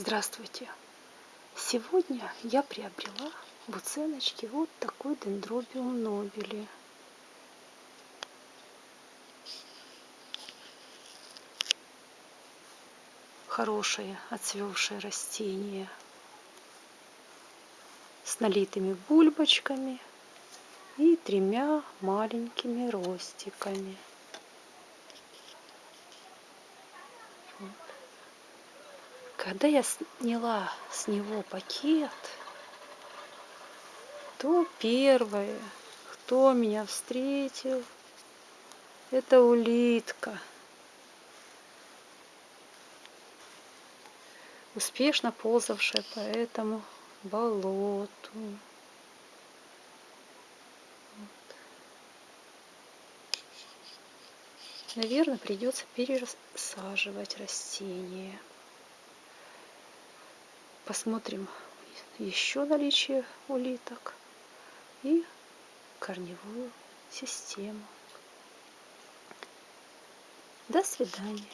Здравствуйте! Сегодня я приобрела в уценочке вот такой дендробиум нобели. Хорошее отцвевшее растение с налитыми бульбочками и тремя маленькими ростиками. Когда я сняла с него пакет, то первое, кто меня встретил, это улитка. Успешно ползавшая по этому болоту. Вот. Наверное, придется пересаживать растения. Посмотрим еще наличие улиток и корневую систему. До свидания.